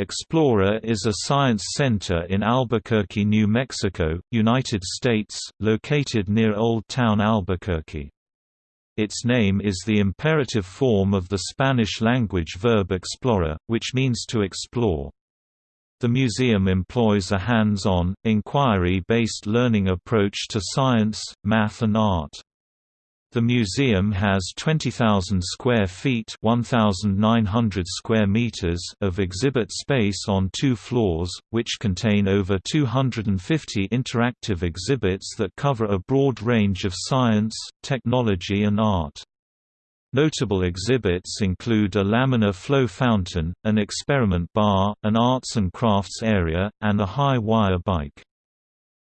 Explora is a science center in Albuquerque, New Mexico, United States, located near Old Town Albuquerque. Its name is the imperative form of the Spanish-language verb explorar, which means to explore. The museum employs a hands-on, inquiry-based learning approach to science, math and art. The museum has 20,000 square feet (1,900 square meters) of exhibit space on two floors, which contain over 250 interactive exhibits that cover a broad range of science, technology and art. Notable exhibits include a laminar flow fountain, an experiment bar, an arts and crafts area, and a high-wire bike.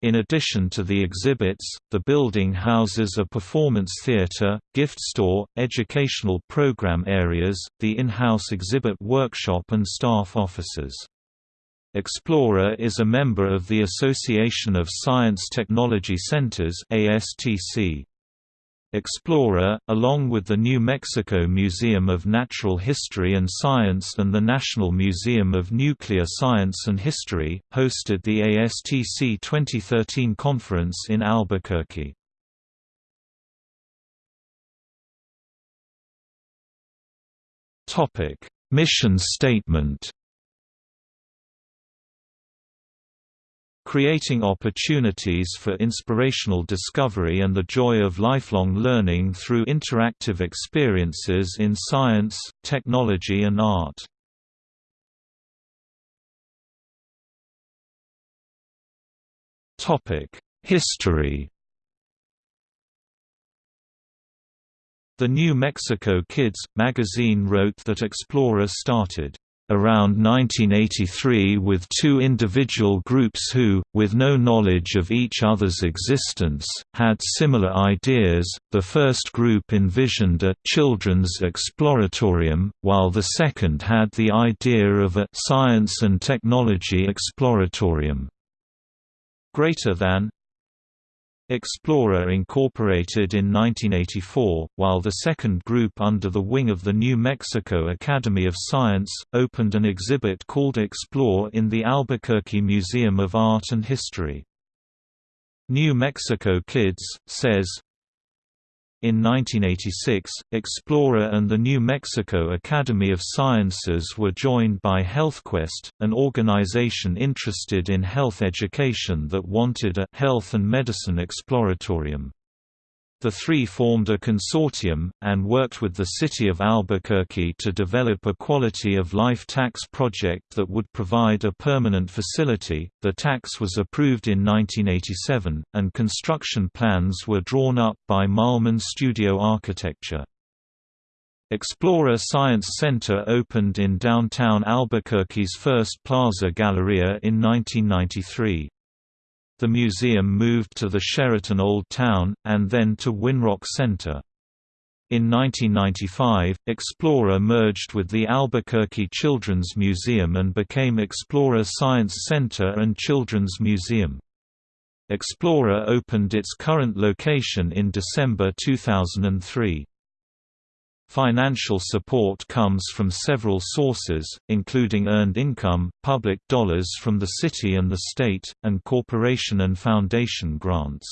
In addition to the exhibits, the building houses a performance theater, gift store, educational program areas, the in-house exhibit workshop and staff offices. Explora is a member of the Association of Science Technology Centers ASTC. Explora, along with the New Mexico Museum of Natural History and Science and the National Museum of Nuclear Science and History, hosted the ASTC 2013 conference in Albuquerque. Mission statement creating opportunities for inspirational discovery and the joy of lifelong learning through interactive experiences in science, technology and art. History The New Mexico Kids magazine wrote that Explora started around 1983 with two individual groups who, with no knowledge of each other's existence, had similar ideas. The first group envisioned a children's exploratorium, while the second had the idea of a science and technology exploratorium. Greater than Explora incorporated in 1984, while the second group under the wing of the New Mexico Academy of Science, opened an exhibit called Explore in the Albuquerque Museum of Art and History. New Mexico Kids, says, in 1986, Explora and the New Mexico Academy of Sciences were joined by HealthQuest, an organization interested in health education that wanted a «health and medicine exploratorium». The three formed a consortium, and worked with the city of Albuquerque to develop a quality of life tax project that would provide a permanent facility. The tax was approved in 1987, and construction plans were drawn up by Malman Studio Architecture. Explora Science Center opened in downtown Albuquerque's first Plaza Galleria in 1993. The museum moved to the Sheraton Old Town, and then to Winrock Center. In 1995, Explora merged with the Albuquerque Children's Museum and became Explora Science Center and Children's Museum. Explora opened its current location in December 2003. Financial support comes from several sources, including earned income, public dollars from the city and the state, and corporation and foundation grants.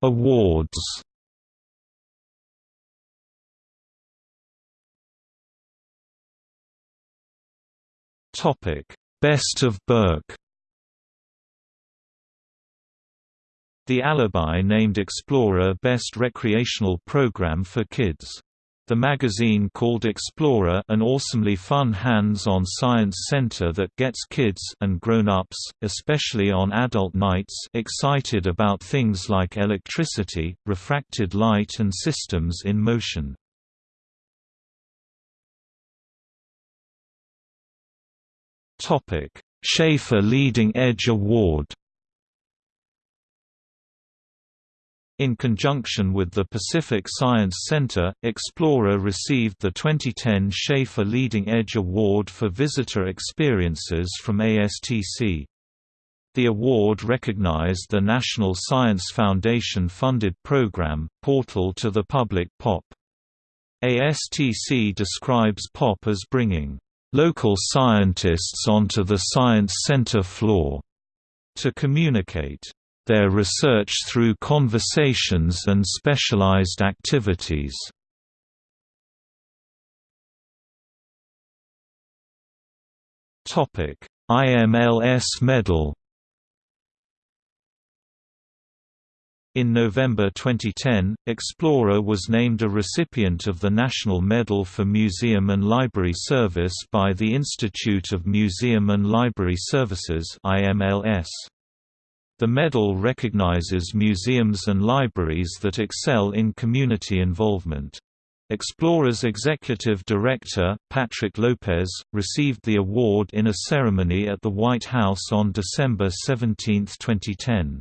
Awards Best of Burque The Alibi named Explora Best Recreational Program for Kids. The magazine called Explora an awesomely fun hands-on science center that gets kids and grown-ups, especially on adult nights excited about things like electricity, refracted light and systems in motion. Topic: Shafer Leading Edge Award In conjunction with the Pacific Science Center, Explora received the 2010 Shafer Leading Edge Award for Visitor Experiences from ASTC. The award recognized the National Science Foundation-funded program, Portal to the Public POP. ASTC describes POP as bringing local scientists onto the science center floor to communicate their research through conversations and specialized activities. IMLS medal In November 2010, Explora was named a recipient of the National Medal for Museum and Library Service by the Institute of Museum and Library Services IMLS. The medal recognizes museums and libraries that excel in community involvement. Explora's executive director, Patrick Lopez, received the award in a ceremony at the White House on December 17, 2010.